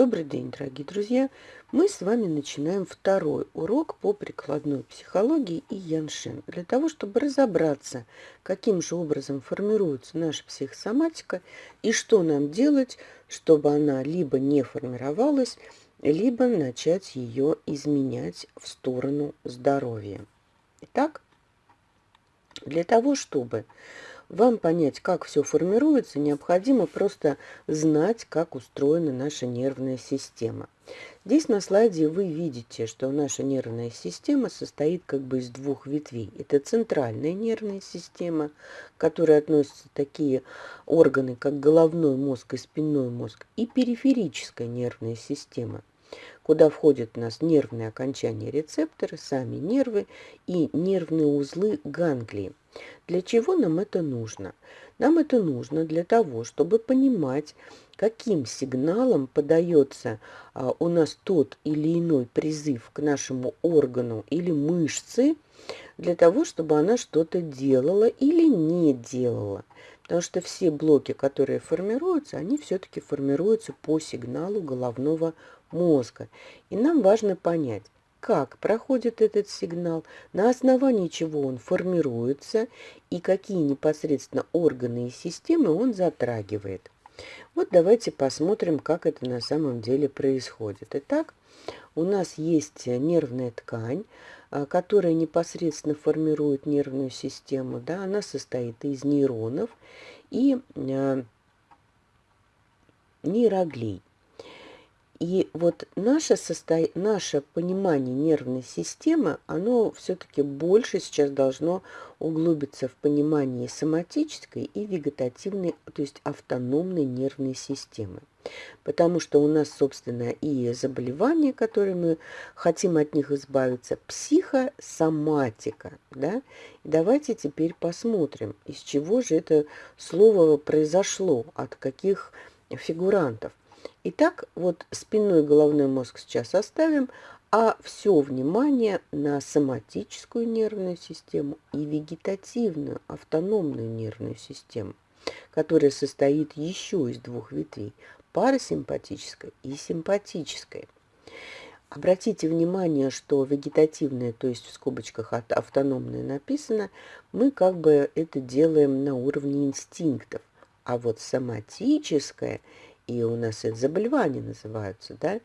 Добрый день, дорогие друзья! Мы с вами начинаем второй урок по прикладной психологии и яншин. Для того, чтобы разобраться, каким же образом формируется наша психосоматика и что нам делать, чтобы она либо не формировалась, либо начать ее изменять в сторону здоровья. Итак, для того, чтобы вам понять, как все формируется, необходимо просто знать, как устроена наша нервная система. Здесь на слайде вы видите, что наша нервная система состоит как бы из двух ветвей. Это центральная нервная система, к которой относятся такие органы, как головной мозг и спинной мозг, и периферическая нервная система, куда входят у нас нервные окончания рецепторы, сами нервы и нервные узлы ганглии. Для чего нам это нужно? Нам это нужно для того, чтобы понимать, каким сигналом подается а, у нас тот или иной призыв к нашему органу или мышце, для того, чтобы она что-то делала или не делала. Потому что все блоки, которые формируются, они все-таки формируются по сигналу головного мозга. И нам важно понять, как проходит этот сигнал, на основании чего он формируется и какие непосредственно органы и системы он затрагивает. Вот давайте посмотрим, как это на самом деле происходит. Итак, у нас есть нервная ткань, а, которая непосредственно формирует нервную систему. Да, она состоит из нейронов и э, нейроглей. И вот наше, состо... наше понимание нервной системы, оно все-таки больше сейчас должно углубиться в понимание соматической и вегетативной, то есть автономной нервной системы. Потому что у нас, собственно, и заболевания, которые мы хотим от них избавиться, психосоматика. Да? И давайте теперь посмотрим, из чего же это слово произошло, от каких фигурантов. Итак, вот спинной головной мозг сейчас оставим, а все внимание на соматическую нервную систему и вегетативную автономную нервную систему, которая состоит еще из двух ветвей – парасимпатической и симпатической. Обратите внимание, что вегетативная, то есть в скобочках автономная написано, мы как бы это делаем на уровне инстинктов, а вот соматическая – и у нас это заболевания называются, да,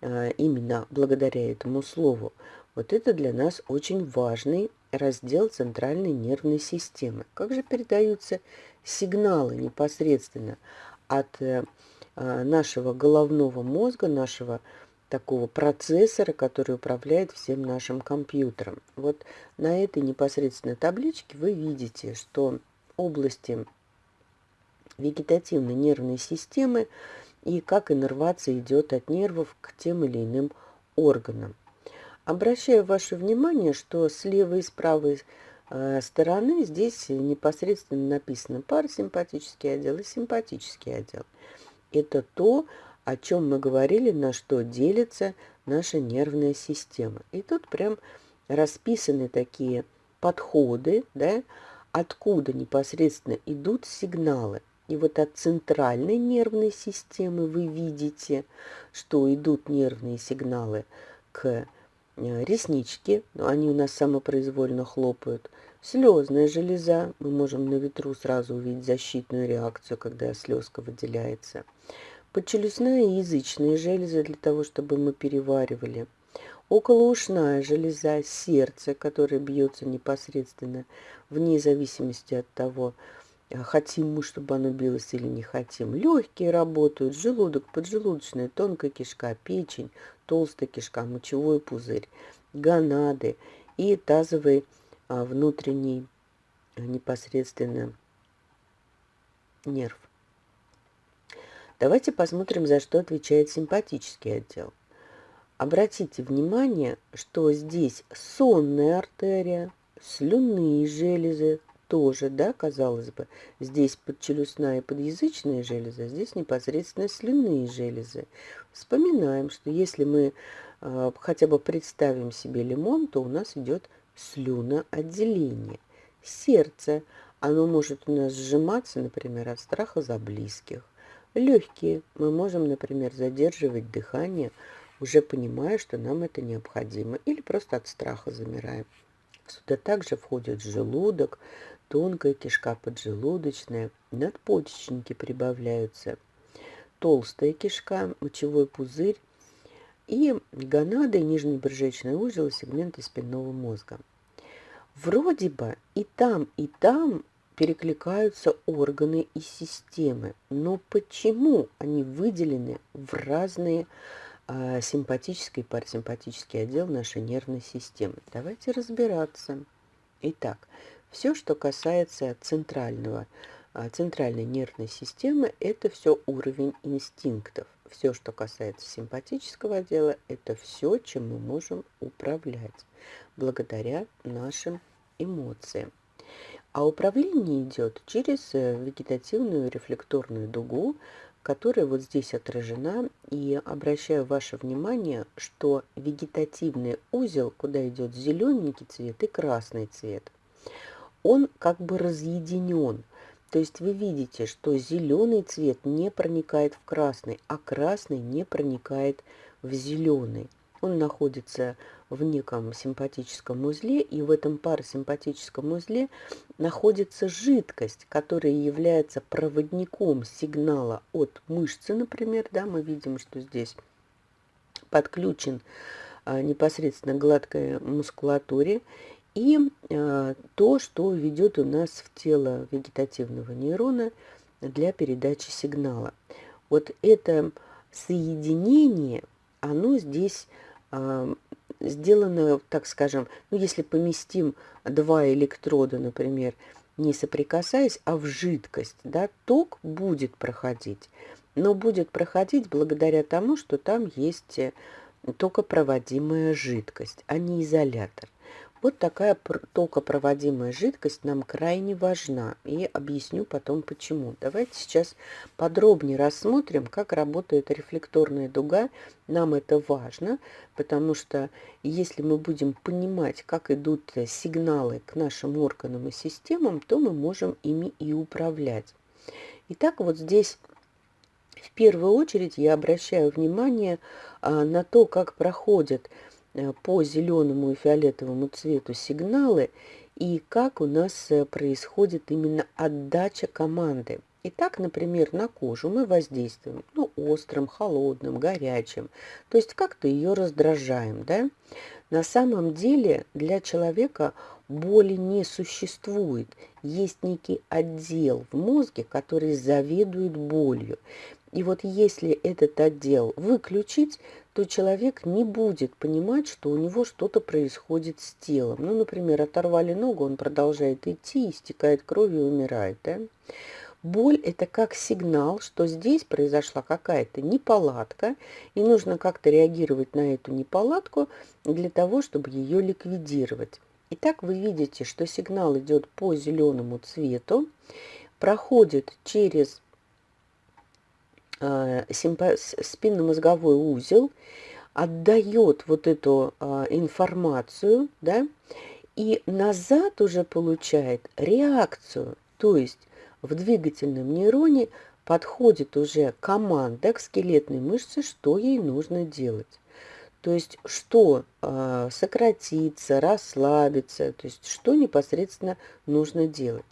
а, именно благодаря этому слову. Вот это для нас очень важный раздел центральной нервной системы. Как же передаются сигналы непосредственно от э, а, нашего головного мозга, нашего такого процессора, который управляет всем нашим компьютером. Вот на этой непосредственной табличке вы видите, что области вегетативной нервной системы и как иннервация идет от нервов к тем или иным органам. Обращаю ваше внимание, что с левой и с правой э, стороны здесь непосредственно написано парасимпатический отдел и симпатический отдел. Это то, о чем мы говорили, на что делится наша нервная система. И тут прям расписаны такие подходы, да, откуда непосредственно идут сигналы. И вот от центральной нервной системы вы видите, что идут нервные сигналы к э, ресничке, они у нас самопроизвольно хлопают. Слезная железа, мы можем на ветру сразу увидеть защитную реакцию, когда слезка выделяется. Подчелюстная и язычная железы для того, чтобы мы переваривали. Околоушная железа, сердце, которое бьется непосредственно вне зависимости от того, хотим мы, чтобы оно билось или не хотим. Легкие работают, желудок, поджелудочная, тонкая кишка, печень, толстая кишка, мочевой пузырь, гонады и тазовый а, внутренний а, непосредственно нерв. Давайте посмотрим, за что отвечает симпатический отдел. Обратите внимание, что здесь сонная артерия, слюнные железы, тоже, да, казалось бы, здесь подчелюстная и подъязычная железа, здесь непосредственно слюнные железы. Вспоминаем, что если мы э, хотя бы представим себе лимон, то у нас идет слюноотделение. Сердце, оно может у нас сжиматься, например, от страха за близких. Легкие. Мы можем, например, задерживать дыхание, уже понимая, что нам это необходимо, или просто от страха замираем. Сюда также входит желудок, тонкая кишка поджелудочная, надпочечники прибавляются, толстая кишка, мочевой пузырь и гонады, нижний брюшечный узел и сегменты спинного мозга. Вроде бы и там, и там перекликаются органы и системы, но почему они выделены в разные симпатический и парасимпатический отдел нашей нервной системы? Давайте разбираться. Итак, все, что касается центрального, а, центральной нервной системы, это все уровень инстинктов. Все, что касается симпатического отдела, это все, чем мы можем управлять благодаря нашим эмоциям. А управление идет через э, вегетативную рефлекторную дугу, которая вот здесь отражена. И обращаю ваше внимание, что вегетативный узел, куда идет зелененький цвет и красный цвет, он как бы разъединен. То есть вы видите, что зеленый цвет не проникает в красный, а красный не проникает в зеленый. Он находится в неком симпатическом узле, и в этом парасимпатическом узле находится жидкость, которая является проводником сигнала от мышцы, например, да, мы видим, что здесь подключен а, непосредственно гладкой мускулатуре, и а, то, что ведет у нас в тело вегетативного нейрона для передачи сигнала. Вот это соединение, оно здесь а, сделано, так скажем, ну, если поместим два электрода, например, не соприкасаясь, а в жидкость, да, ток будет проходить, но будет проходить благодаря тому, что там есть э, токопроводимая жидкость, а не изолятор. Вот такая токопроводимая жидкость нам крайне важна. И объясню потом почему. Давайте сейчас подробнее рассмотрим, как работает рефлекторная дуга. Нам это важно, потому что если мы будем понимать, как идут сигналы к нашим органам и системам, то мы можем ими и управлять. Итак, вот здесь в первую очередь я обращаю внимание а, на то, как проходят Э, по зеленому и фиолетовому цвету сигналы и как у нас э, происходит именно отдача команды. Итак, например, на кожу мы воздействуем ну, острым, холодным, горячим, то есть как-то ее раздражаем. Да? На самом деле для человека боли не существует. Есть некий отдел в мозге, который заведует болью. И вот если этот отдел выключить, то человек не будет понимать, что у него что-то происходит с телом. Ну, например, оторвали ногу, он продолжает идти, истекает кровью и умирает. Да? Боль – это как сигнал, что здесь произошла какая-то неполадка, и нужно как-то реагировать на эту неполадку для того, чтобы ее ликвидировать. Итак, вы видите, что сигнал идет по зеленому цвету, проходит через спинномозговой узел отдает вот эту а, информацию, да, и назад уже получает реакцию, то есть в двигательном нейроне подходит уже команда к скелетной мышце, что ей нужно делать. То есть что э, сократиться, расслабиться, то есть что непосредственно нужно делать.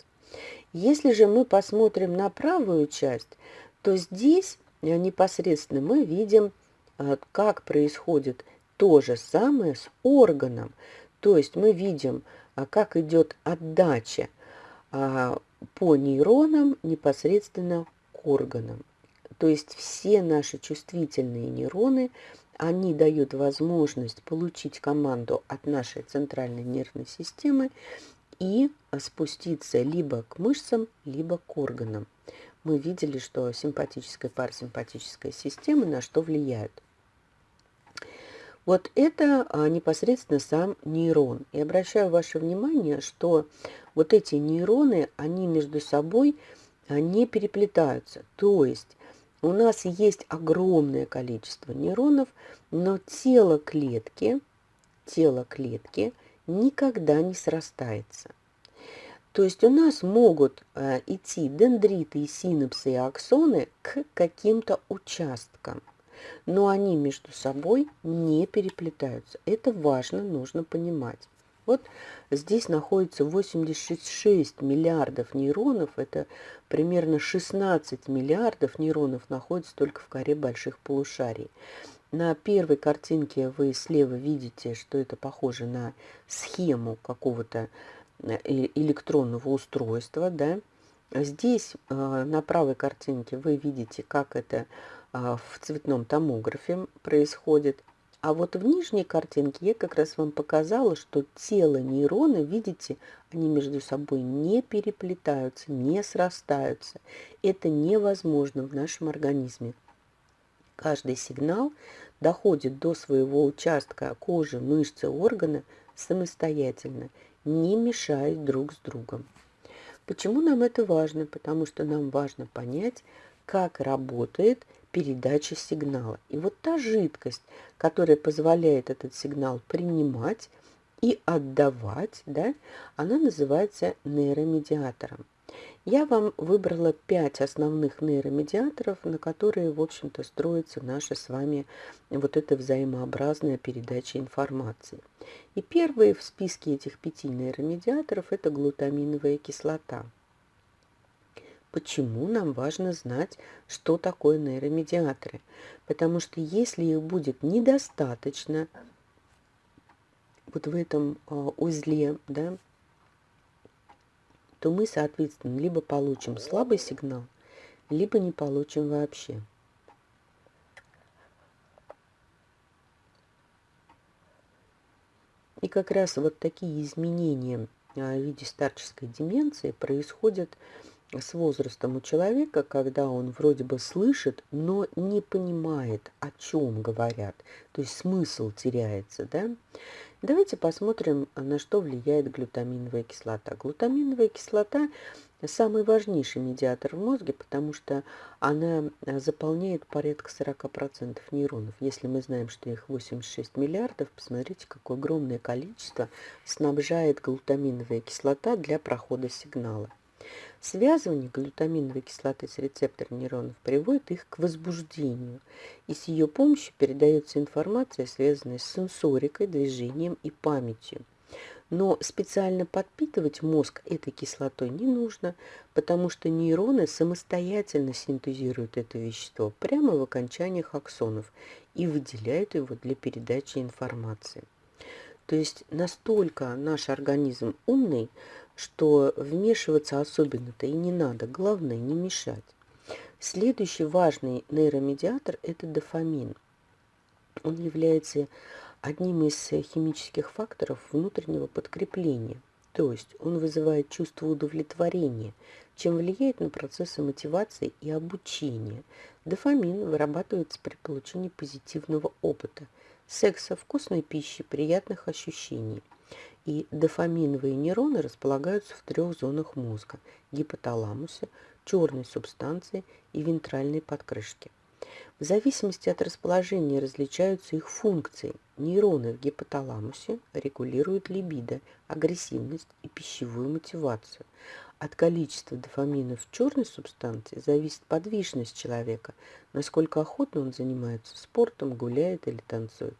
Если же мы посмотрим на правую часть, то здесь непосредственно мы видим, э, как происходит то же самое с органом. То есть мы видим, э, как идет отдача по нейронам непосредственно к органам. То есть все наши чувствительные нейроны, они дают возможность получить команду от нашей центральной нервной системы и спуститься либо к мышцам, либо к органам мы видели, что симпатическая и парасимпатическая системы на что влияют. Вот это а, непосредственно сам нейрон. И обращаю ваше внимание, что вот эти нейроны, они между собой а, не переплетаются. То есть у нас есть огромное количество нейронов, но тело клетки, тело клетки никогда не срастается. То есть у нас могут э, идти дендриты и синапсы и аксоны к каким-то участкам, но они между собой не переплетаются. Это важно, нужно понимать. Вот здесь находится 86 миллиардов нейронов, это примерно 16 миллиардов нейронов находится только в коре больших полушарий. На первой картинке вы слева видите, что это похоже на схему какого-то электронного устройства. Да? Здесь э, на правой картинке вы видите, как это э, в цветном томографе происходит. А вот в нижней картинке я как раз вам показала, что тело нейрона, видите, они между собой не переплетаются, не срастаются. Это невозможно в нашем организме. Каждый сигнал доходит до своего участка кожи, мышцы, органа самостоятельно, не мешаясь друг с другом. Почему нам это важно? Потому что нам важно понять, как работает передачи сигнала. И вот та жидкость, которая позволяет этот сигнал принимать и отдавать, да, она называется нейромедиатором. Я вам выбрала пять основных нейромедиаторов, на которые, в общем-то, строится наша с вами вот эта взаимообразная передача информации. И первый в списке этих пяти нейромедиаторов – это глутаминовая кислота – Почему нам важно знать, что такое нейромедиаторы? Потому что если их будет недостаточно вот в этом а, узле, да, то мы, соответственно, либо получим слабый сигнал, либо не получим вообще. И как раз вот такие изменения а, в виде старческой деменции происходят с возрастом у человека, когда он вроде бы слышит, но не понимает, о чем говорят. То есть смысл теряется, да? Давайте посмотрим, на что влияет глютаминовая кислота. Глутаминовая кислота самый важнейший медиатор в мозге, потому что она заполняет порядка 40% нейронов. Если мы знаем, что их 86 миллиардов, посмотрите, какое огромное количество снабжает глутаминовая кислота для прохода сигнала. Связывание глютаминовой кислоты с рецептором нейронов приводит их к возбуждению, и с ее помощью передается информация, связанная с сенсорикой, движением и памятью. Но специально подпитывать мозг этой кислотой не нужно, потому что нейроны самостоятельно синтезируют это вещество прямо в окончаниях аксонов и выделяют его для передачи информации. То есть настолько наш организм умный, что вмешиваться особенно-то и не надо, главное не мешать. Следующий важный нейромедиатор – это дофамин. Он является одним из химических факторов внутреннего подкрепления, то есть он вызывает чувство удовлетворения, чем влияет на процессы мотивации и обучения. Дофамин вырабатывается при получении позитивного опыта, секса, вкусной пищи, приятных ощущений – и дофаминовые нейроны располагаются в трех зонах мозга – гипоталамусе, черной субстанции и вентральной подкрышке. В зависимости от расположения различаются их функции. Нейроны в гипоталамусе регулируют либидо, агрессивность и пищевую мотивацию. От количества дофамина в черной субстанции зависит подвижность человека, насколько охотно он занимается спортом, гуляет или танцует.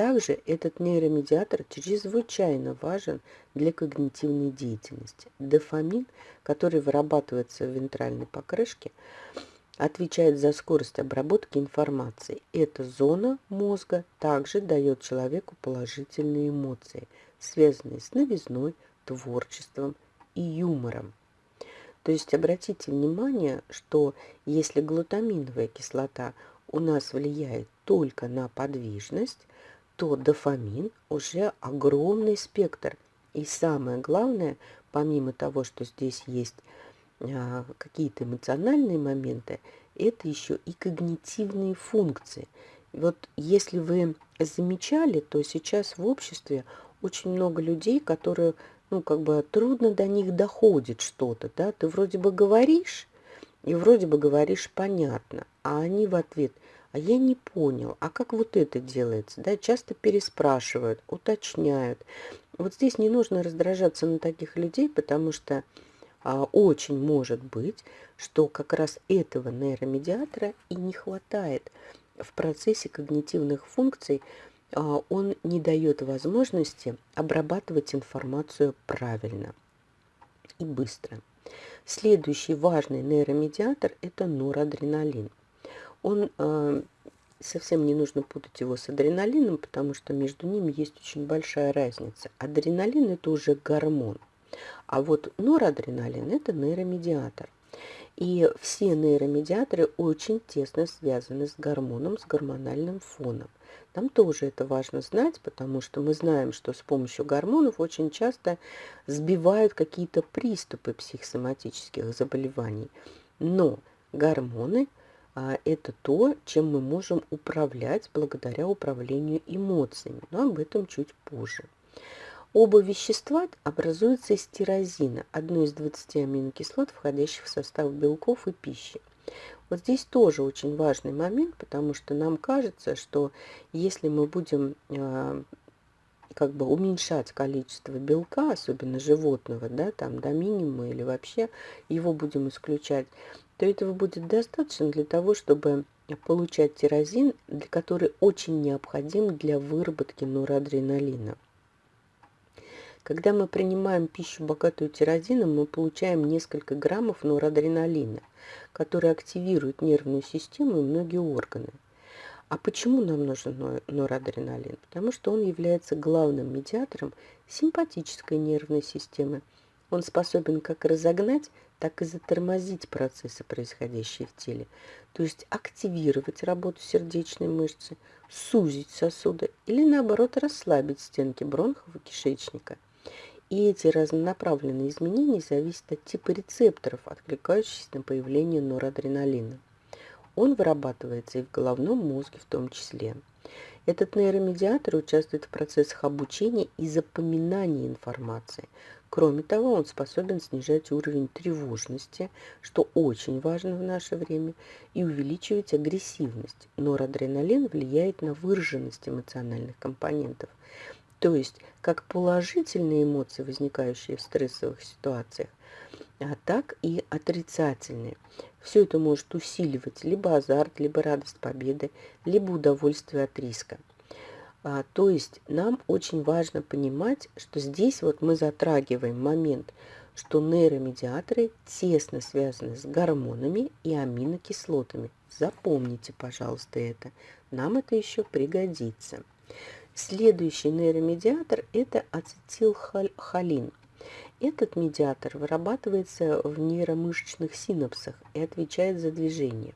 Также этот нейромедиатор чрезвычайно важен для когнитивной деятельности. Дофамин, который вырабатывается в вентральной покрышке, отвечает за скорость обработки информации. Эта зона мозга также дает человеку положительные эмоции, связанные с новизной, творчеством и юмором. То есть обратите внимание, что если глутаминовая кислота у нас влияет только на подвижность, то дофамин уже огромный спектр. И самое главное, помимо того, что здесь есть а, какие-то эмоциональные моменты, это еще и когнитивные функции. Вот если вы замечали, то сейчас в обществе очень много людей, которые, ну, как бы трудно до них доходит что-то, да, ты вроде бы говоришь, и вроде бы говоришь понятно, а они в ответ – а я не понял, а как вот это делается? Да, часто переспрашивают, уточняют. Вот здесь не нужно раздражаться на таких людей, потому что а, очень может быть, что как раз этого нейромедиатора и не хватает в процессе когнитивных функций, а, он не дает возможности обрабатывать информацию правильно и быстро. Следующий важный нейромедиатор – это норадреналин. Он э, совсем не нужно путать его с адреналином, потому что между ними есть очень большая разница. Адреналин – это уже гормон, а вот норадреналин – это нейромедиатор. И все нейромедиаторы очень тесно связаны с гормоном, с гормональным фоном. Нам тоже это важно знать, потому что мы знаем, что с помощью гормонов очень часто сбивают какие-то приступы психосоматических заболеваний. Но гормоны это то, чем мы можем управлять благодаря управлению эмоциями, но об этом чуть позже. Оба вещества образуются из тирозина, одной из 20 аминокислот, входящих в состав белков и пищи. Вот здесь тоже очень важный момент, потому что нам кажется, что если мы будем э, как бы уменьшать количество белка, особенно животного, да, там до минимума или вообще его будем исключать, то этого будет достаточно для того, чтобы получать тирозин, который очень необходим для выработки норадреналина. Когда мы принимаем пищу, богатую тирозином, мы получаем несколько граммов норадреналина, который активирует нервную систему и многие органы. А почему нам нужен норадреналин? Потому что он является главным медиатором симпатической нервной системы. Он способен как разогнать, так и затормозить процессы, происходящие в теле. То есть активировать работу сердечной мышцы, сузить сосуды или наоборот расслабить стенки бронхов и кишечника – и эти разнонаправленные изменения зависят от типа рецепторов, откликающихся на появление норадреналина. Он вырабатывается и в головном мозге в том числе. Этот нейромедиатор участвует в процессах обучения и запоминания информации. Кроме того, он способен снижать уровень тревожности, что очень важно в наше время, и увеличивать агрессивность. Норадреналин влияет на выраженность эмоциональных компонентов. То есть как положительные эмоции, возникающие в стрессовых ситуациях, так и отрицательные. Все это может усиливать либо азарт, либо радость победы, либо удовольствие от риска. А, то есть нам очень важно понимать, что здесь вот мы затрагиваем момент, что нейромедиаторы тесно связаны с гормонами и аминокислотами. Запомните, пожалуйста, это. Нам это еще пригодится. Следующий нейромедиатор – это ацетилхолин. Этот медиатор вырабатывается в нейромышечных синапсах и отвечает за движение.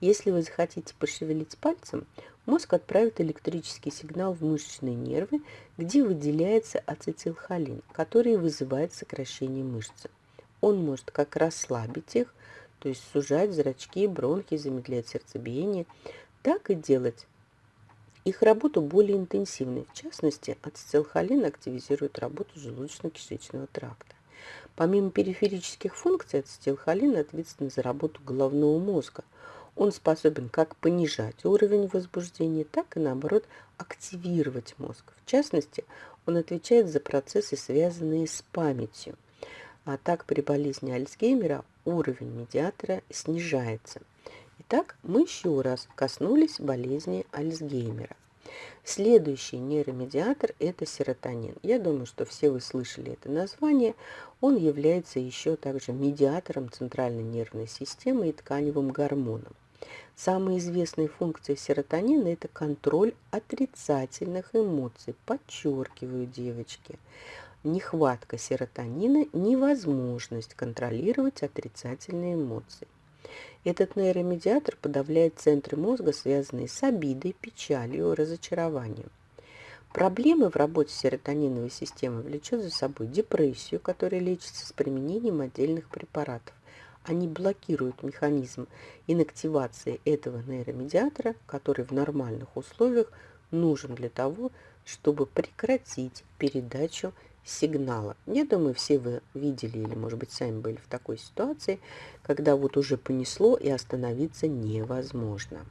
Если вы захотите пошевелить пальцем, мозг отправит электрический сигнал в мышечные нервы, где выделяется ацетилхолин, который вызывает сокращение мышцы. Он может как расслабить их, то есть сужать зрачки, бронхи, замедлять сердцебиение, так и делать их работу более интенсивной. В частности, ацетилхолин активизирует работу желудочно-кишечного тракта. Помимо периферических функций, ацетилхолин ответственен за работу головного мозга. Он способен как понижать уровень возбуждения, так и наоборот активировать мозг. В частности, он отвечает за процессы, связанные с памятью. А так при болезни Альцгеймера уровень медиатора снижается – Итак, мы еще раз коснулись болезни Альцгеймера. Следующий нейромедиатор – это серотонин. Я думаю, что все вы слышали это название. Он является еще также медиатором центральной нервной системы и тканевым гормоном. Самые известные функции серотонина – это контроль отрицательных эмоций. Подчеркиваю, девочки, нехватка серотонина – невозможность контролировать отрицательные эмоции. Этот нейромедиатор подавляет центры мозга, связанные с обидой, печалью, разочарованием. Проблемы в работе серотониновой системы влечет за собой депрессию, которая лечится с применением отдельных препаратов. Они блокируют механизм инактивации этого нейромедиатора, который в нормальных условиях нужен для того, чтобы прекратить передачу сигнала. Я думаю, все вы видели или, может быть, сами были в такой ситуации, когда вот уже понесло и остановиться невозможно.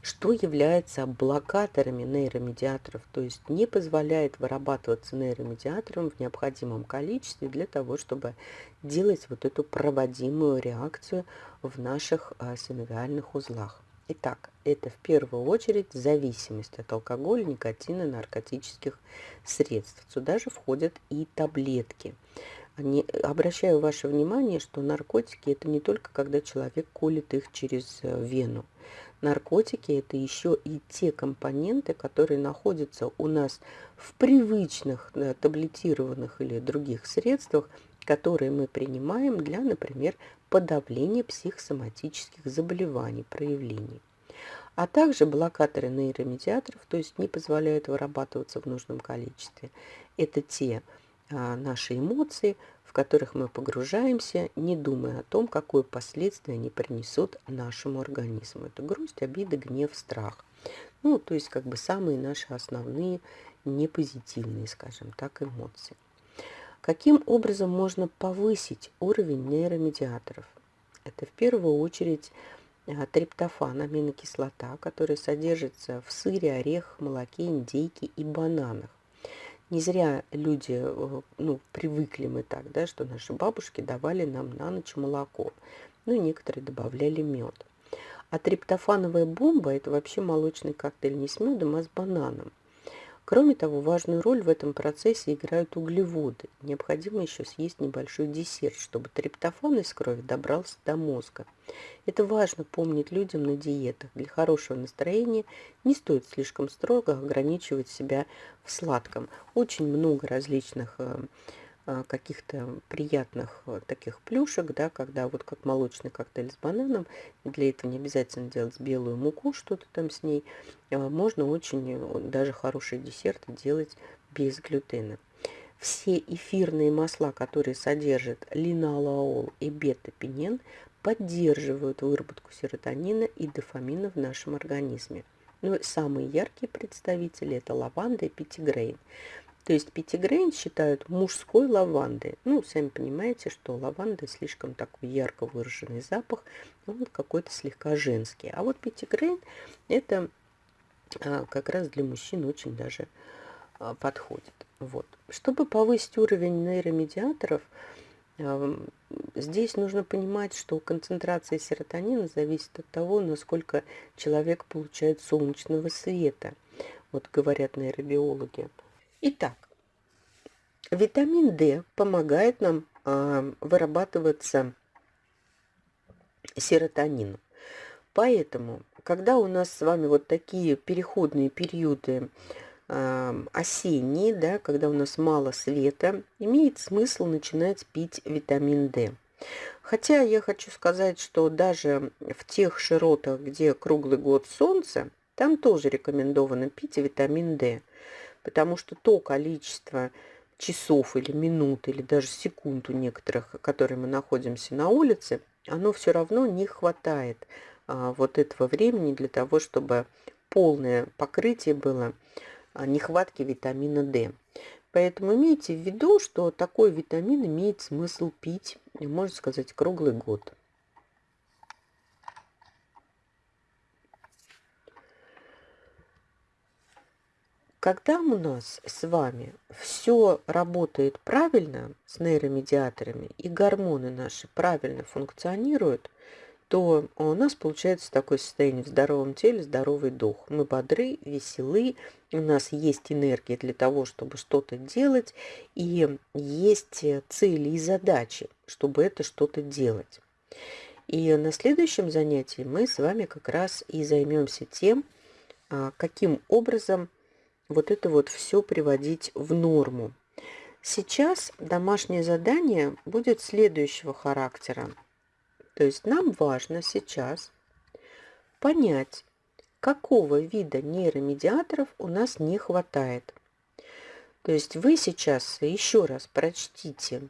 что является блокаторами нейромедиаторов, то есть не позволяет вырабатываться нейромедиаторам в необходимом количестве для того, чтобы делать вот эту проводимую реакцию в наших а, синовиальных узлах. Итак, это в первую очередь зависимость от алкоголя, никотина, наркотических средств. Сюда же входят и таблетки. Не, обращаю ваше внимание, что наркотики это не только когда человек колет их через э, вену. Наркотики это еще и те компоненты, которые находятся у нас в привычных да, таблетированных или других средствах, которые мы принимаем для, например, подавления психосоматических заболеваний, проявлений. А также блокаторы нейромедиаторов, то есть не позволяют вырабатываться в нужном количестве. Это те а, наши эмоции, в которых мы погружаемся, не думая о том, какое последствие они принесут нашему организму. Это грусть, обида, гнев, страх. Ну, то есть как бы самые наши основные непозитивные, скажем так, эмоции. Каким образом можно повысить уровень нейромедиаторов? Это в первую очередь а, триптофан, аминокислота, которая содержится в сыре, орехах, молоке, индейке и бананах. Не зря люди, э, ну, привыкли мы так, да, что наши бабушки давали нам на ночь молоко. Ну, некоторые добавляли мед. А триптофановая бомба – это вообще молочный коктейль не с медом, а с бананом. Кроме того, важную роль в этом процессе играют углеводы. Необходимо еще съесть небольшой десерт, чтобы триптофан из крови добрался до мозга. Это важно помнить людям на диетах. Для хорошего настроения не стоит слишком строго ограничивать себя в сладком. Очень много различных э, каких-то приятных э, таких плюшек, да, когда вот как молочный коктейль с бананом, для этого не обязательно делать белую муку, что-то там с ней, а, можно очень э, даже хороший десерт делать без глютена. Все эфирные масла, которые содержат линолеол и бета-пенен, поддерживают выработку серотонина и дофамина в нашем организме. Но ну, самые яркие представители это лаванда и пятигрейн. То есть пятигрейн считают мужской лавандой. Ну, сами понимаете, что лаванда слишком такой ярко выраженный запах, он какой-то слегка женский. А вот пятигрейн это а, как раз для мужчин очень даже а, подходит. Вот. Чтобы повысить уровень нейромедиаторов, а, здесь нужно понимать, что концентрация серотонина зависит от того, насколько человек получает солнечного света. Вот говорят нейробиологи. Итак, витамин D помогает нам э, вырабатываться серотонину. Поэтому, когда у нас с вами вот такие переходные периоды э, осенние, да, когда у нас мало света, имеет смысл начинать пить витамин D. Хотя я хочу сказать, что даже в тех широтах, где круглый год солнце, там тоже рекомендовано пить витамин D потому что то количество часов или минут, или даже секунд у некоторых, которые мы находимся на улице, оно все равно не хватает а, вот этого времени для того, чтобы полное покрытие было а, нехватки витамина D. Поэтому имейте в виду, что такой витамин имеет смысл пить, можно сказать, круглый год. Когда у нас с вами все работает правильно с нейромедиаторами и гормоны наши правильно функционируют, то у нас получается такое состояние в здоровом теле, здоровый дух. Мы бодры, веселы, у нас есть энергия для того, чтобы что-то делать, и есть цели и задачи, чтобы это что-то делать. И на следующем занятии мы с вами как раз и займемся тем, а, каким образом вот это вот все приводить в норму. Сейчас домашнее задание будет следующего характера. То есть нам важно сейчас понять, какого вида нейромедиаторов у нас не хватает. То есть вы сейчас еще раз прочтите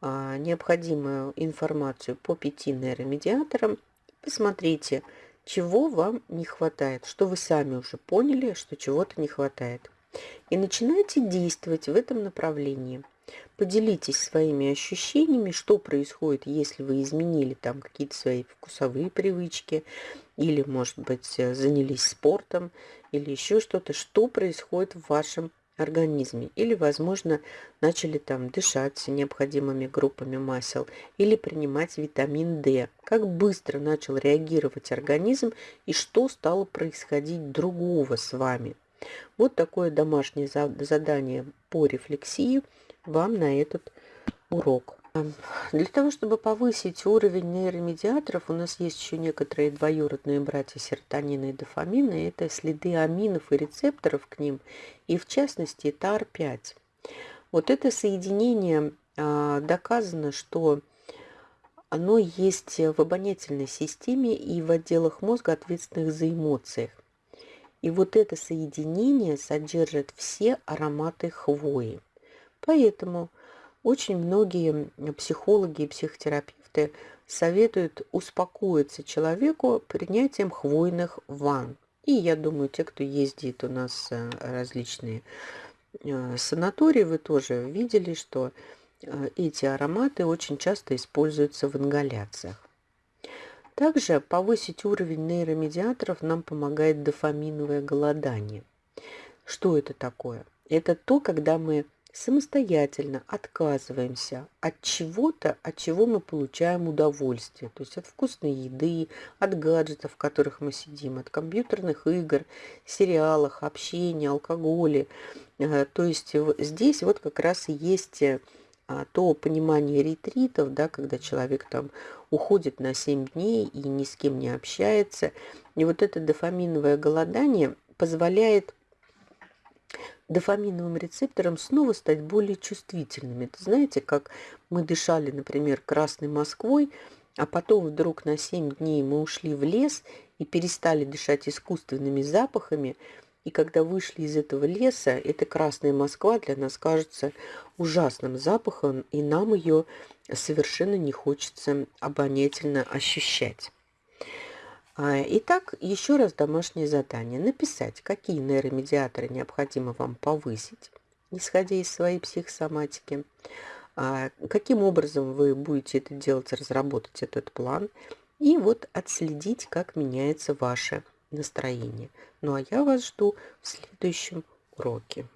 а, необходимую информацию по пяти нейромедиаторам, посмотрите, чего вам не хватает, что вы сами уже поняли, что чего-то не хватает. И начинайте действовать в этом направлении. Поделитесь своими ощущениями, что происходит, если вы изменили там какие-то свои вкусовые привычки, или, может быть, занялись спортом, или еще что-то, что происходит в вашем организме. Или, возможно, начали там дышать необходимыми группами масел или принимать витамин D. Как быстро начал реагировать организм и что стало происходить другого с вами. Вот такое домашнее задание по рефлексии вам на этот урок. Для того, чтобы повысить уровень нейромедиаторов, у нас есть еще некоторые двоюродные братья серотонина и дофамина. Это следы аминов и рецепторов к ним, и в частности ТАР-5. Вот это соединение а, доказано, что оно есть в обонятельной системе и в отделах мозга, ответственных за эмоции. И вот это соединение содержит все ароматы хвои. Поэтому очень многие психологи и психотерапевты советуют успокоиться человеку принятием хвойных ванн. И я думаю, те, кто ездит у нас э, различные э, санатории, вы тоже видели, что э, эти ароматы очень часто используются в ингаляциях. Также повысить уровень нейромедиаторов нам помогает дофаминовое голодание. Что это такое? Это то, когда мы самостоятельно отказываемся от чего-то, от чего мы получаем удовольствие. То есть от вкусной еды, от гаджетов, в которых мы сидим, от компьютерных игр, сериалах, общения, алкоголя. Э, то есть здесь вот как раз и есть э, то понимание ретритов, да, когда человек там уходит на 7 дней и ни с кем не общается. И вот это дофаминовое голодание позволяет дофаминовым рецепторам снова стать более чувствительными. Это знаете, как мы дышали, например, Красной Москвой, а потом вдруг на 7 дней мы ушли в лес и перестали дышать искусственными запахами, и когда вышли из этого леса, эта Красная Москва для нас кажется ужасным запахом, и нам ее совершенно не хочется обонятельно ощущать. А, итак, еще раз домашнее задание. Написать, какие нейромедиаторы необходимо вам повысить, исходя из своей психосоматики. А, каким образом вы будете это делать, разработать этот план. И вот отследить, как меняется ваше настроение. Ну а я вас жду в следующем уроке.